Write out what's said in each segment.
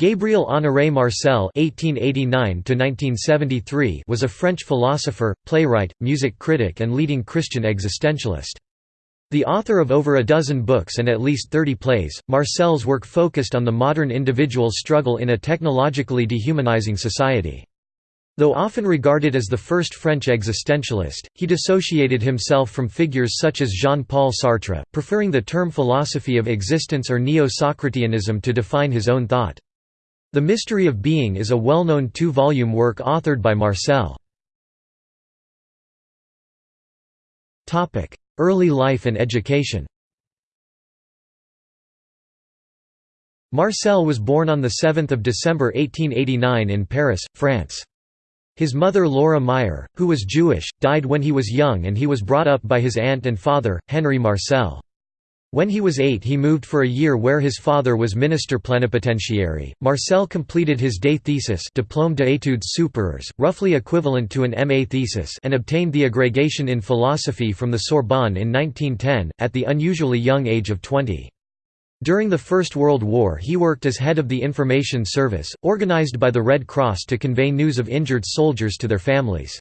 Gabriel Honoré Marcel (1889–1973) was a French philosopher, playwright, music critic, and leading Christian existentialist. The author of over a dozen books and at least 30 plays, Marcel's work focused on the modern individual's struggle in a technologically dehumanizing society. Though often regarded as the first French existentialist, he dissociated himself from figures such as Jean-Paul Sartre, preferring the term philosophy of existence or Neo-Socrateanism to define his own thought. The Mystery of Being is a well-known two-volume work authored by Marcel. Early life and education Marcel was born on 7 December 1889 in Paris, France. His mother Laura Meyer, who was Jewish, died when he was young and he was brought up by his aunt and father, Henri Marcel. When he was eight he moved for a year where his father was minister plenipotentiary. Marcel completed his day thesis Diplôme d'études supérieures, roughly equivalent to an MA thesis and obtained the agrégation in philosophy from the Sorbonne in 1910, at the unusually young age of 20. During the First World War he worked as head of the Information Service, organized by the Red Cross to convey news of injured soldiers to their families.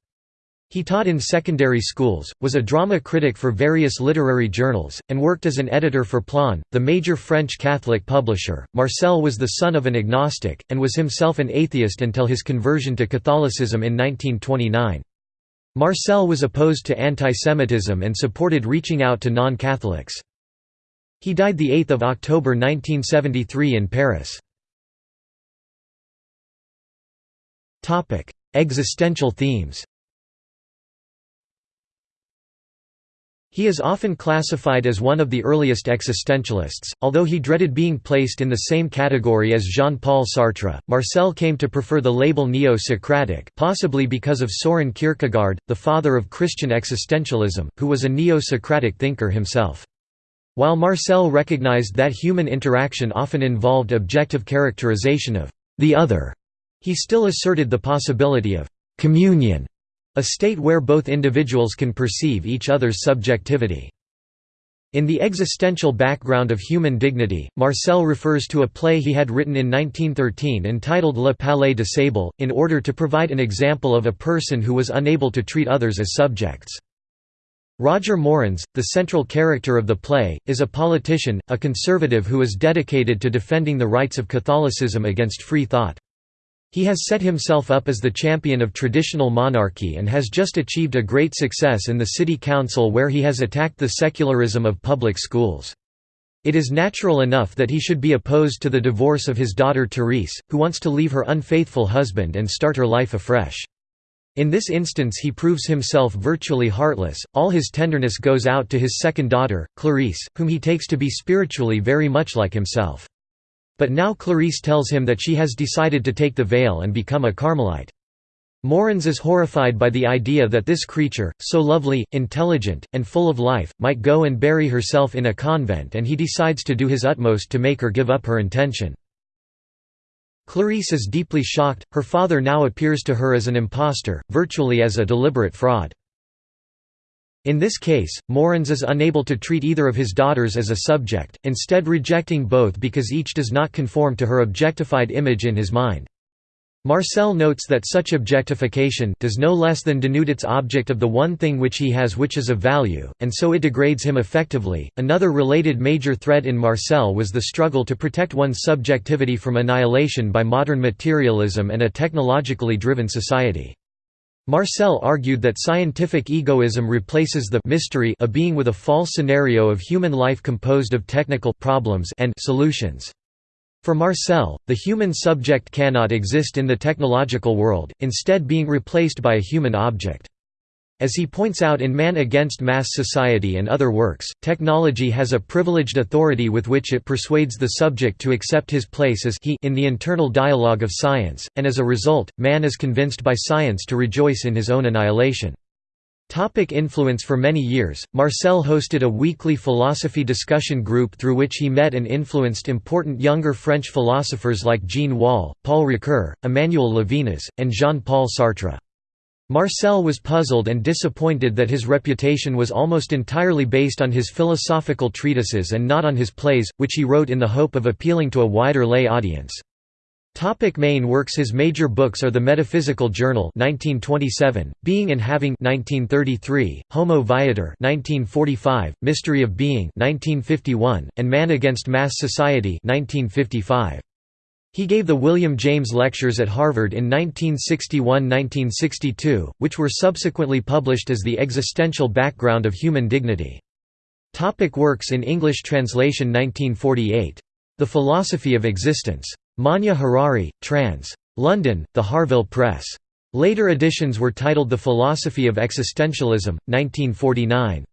He taught in secondary schools, was a drama critic for various literary journals, and worked as an editor for Plon, the major French Catholic publisher. Marcel was the son of an agnostic, and was himself an atheist until his conversion to Catholicism in 1929. Marcel was opposed to anti-Semitism and supported reaching out to non-Catholics. He died 8 October 1973 in Paris. Existential themes He is often classified as one of the earliest existentialists, although he dreaded being placed in the same category as Jean-Paul Sartre. Marcel came to prefer the label neo-Socratic, possibly because of Soren Kierkegaard, the father of Christian existentialism, who was a neo-Socratic thinker himself. While Marcel recognized that human interaction often involved objective characterization of the other, he still asserted the possibility of communion a state where both individuals can perceive each other's subjectivity. In the existential background of human dignity, Marcel refers to a play he had written in 1913 entitled Le Palais des Sables, in order to provide an example of a person who was unable to treat others as subjects. Roger Morens, the central character of the play, is a politician, a conservative who is dedicated to defending the rights of Catholicism against free thought. He has set himself up as the champion of traditional monarchy and has just achieved a great success in the city council where he has attacked the secularism of public schools. It is natural enough that he should be opposed to the divorce of his daughter Therese, who wants to leave her unfaithful husband and start her life afresh. In this instance he proves himself virtually heartless, all his tenderness goes out to his second daughter, Clarice, whom he takes to be spiritually very much like himself. But now Clarice tells him that she has decided to take the veil and become a Carmelite. Morens is horrified by the idea that this creature, so lovely, intelligent, and full of life, might go and bury herself in a convent and he decides to do his utmost to make her give up her intention. Clarice is deeply shocked, her father now appears to her as an impostor, virtually as a deliberate fraud. In this case, Morens is unable to treat either of his daughters as a subject, instead rejecting both because each does not conform to her objectified image in his mind. Marcel notes that such objectification does no less than denude its object of the one thing which he has which is of value, and so it degrades him effectively. Another related major thread in Marcel was the struggle to protect one's subjectivity from annihilation by modern materialism and a technologically driven society. Marcel argued that scientific egoism replaces the mystery of being with a false scenario of human life composed of technical problems and solutions. For Marcel, the human subject cannot exist in the technological world, instead being replaced by a human object. As he points out in Man Against Mass Society and other works, technology has a privileged authority with which it persuades the subject to accept his place as he in the internal dialogue of science, and as a result, man is convinced by science to rejoice in his own annihilation. Topic influence For many years, Marcel hosted a weekly philosophy discussion group through which he met and influenced important younger French philosophers like Jean Wahl, Paul Ricoeur, Emmanuel Levinas, and Jean-Paul Sartre. Marcel was puzzled and disappointed that his reputation was almost entirely based on his philosophical treatises and not on his plays, which he wrote in the hope of appealing to a wider lay audience. Topic main works His major books are The Metaphysical Journal 1927, Being and Having 1933, Homo Viator 1945, Mystery of Being 1951, and Man Against Mass Society 1955. He gave the William James Lectures at Harvard in 1961–1962, which were subsequently published as The Existential Background of Human Dignity. Topic works in English translation 1948. The Philosophy of Existence. Manya Harari, trans. London, The Harvill Press. Later editions were titled The Philosophy of Existentialism, 1949.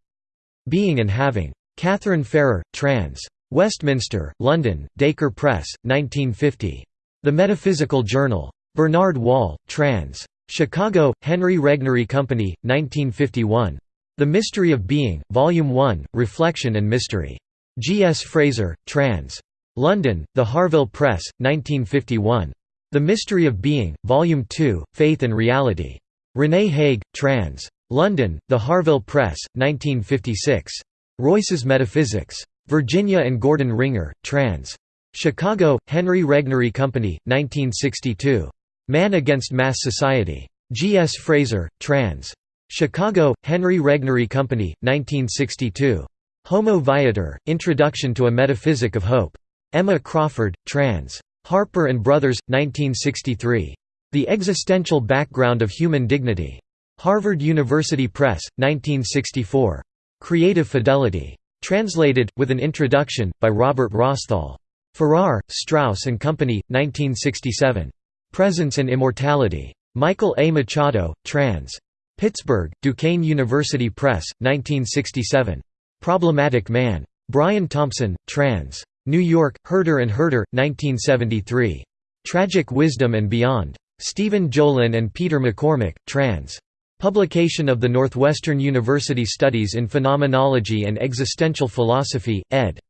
Being and Having. Katharine Farrer, trans. Westminster, London, Dacre Press, 1950. The Metaphysical Journal. Bernard Wall, trans. Chicago, Henry Regnery Company, 1951. The Mystery of Being, Volume 1, Reflection and Mystery. G. S. Fraser, trans. London, The Harvill Press, 1951. The Mystery of Being, Volume 2, Faith and Reality. René Hague, trans. London, The Harvill Press, 1956. Royce's Metaphysics. Virginia and Gordon Ringer, trans. Chicago, Henry Regnery Company, 1962. Man Against Mass Society. G. S. Fraser, trans. Chicago, Henry Regnery Company, 1962. Homo Viator, Introduction to a Metaphysic of Hope. Emma Crawford, trans. Harper and Brothers, 1963. The Existential Background of Human Dignity. Harvard University Press, 1964. Creative Fidelity. Translated, with an introduction, by Robert Rosthal. Farrar, Straus and Company, 1967. Presence and Immortality. Michael A. Machado, trans. Pittsburgh, Duquesne University Press, 1967. Problematic Man. Brian Thompson, trans. New York, Herder and Herder, 1973. Tragic Wisdom and Beyond. Stephen Jolin and Peter McCormick, trans. Publication of the Northwestern University Studies in Phenomenology and Existential Philosophy, ed.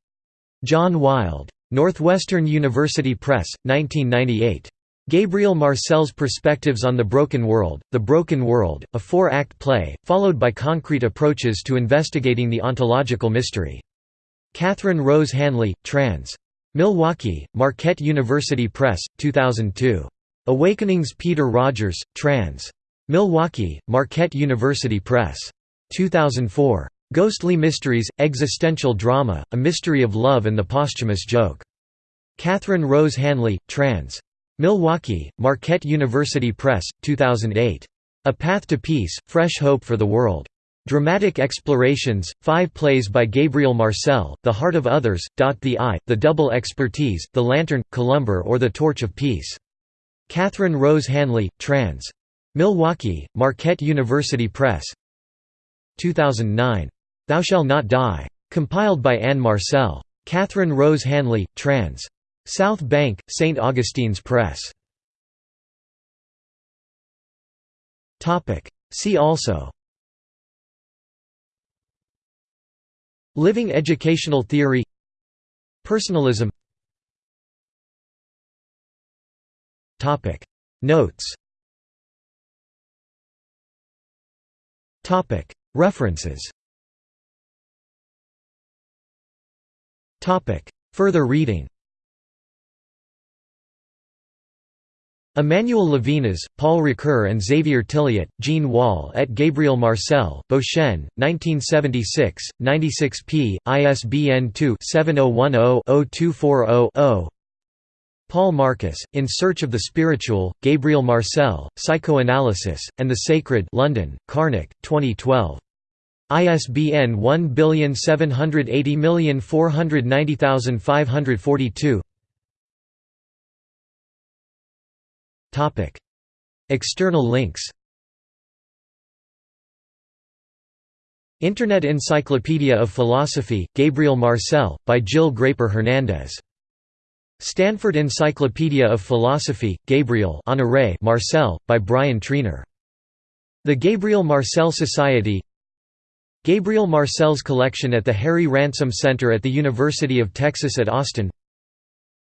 John Wild. Northwestern University Press, 1998. Gabriel Marcel's Perspectives on the Broken World, The Broken World, a four-act play, followed by concrete approaches to investigating the ontological mystery. Catherine Rose Hanley, trans. Milwaukee, Marquette University Press, 2002. Awakenings Peter Rogers, trans. Milwaukee, Marquette University Press. 2004. Ghostly Mysteries, Existential Drama, A Mystery of Love and the Posthumous Joke. Catherine Rose Hanley, trans. Milwaukee, Marquette University Press, 2008. A Path to Peace, Fresh Hope for the World. Dramatic Explorations, five plays by Gabriel Marcel, The Heart of Others, The Eye, The Double Expertise, The Lantern, Colombyre or The Torch of Peace. Catherine Rose Hanley, trans. Milwaukee, Marquette University Press. 2009. Thou Shall Not Die. Compiled by Anne Marcel. Catherine Rose Hanley, trans. South Bend, St. Augustine's Press. See also Living educational theory Personalism Notes References. Further reading. Emmanuel Levinas, Paul Ricoeur and Xavier Tilliette, Jean Wahl et Gabriel Marcel, Beauchesne, 1976, 96 p. ISBN 2-7010-0240-0 Paul Marcus, In Search of the Spiritual, Gabriel Marcel, Psychoanalysis, and the Sacred London, Karnac, 2012. ISBN 1780490542 External links Internet Encyclopedia of Philosophy, Gabriel Marcel, by Jill Graper Hernandez. Stanford Encyclopedia of Philosophy, Gabriel Honoré Marcel, by Brian Treanor. The Gabriel Marcel Society Gabriel Marcel's collection at the Harry Ransom Center at the University of Texas at Austin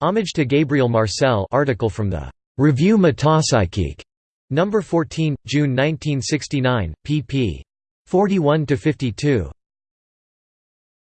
Homage to Gabriel Marcel article from the Review Metapsychique, number 14, June 1969, pp. 41 to 52.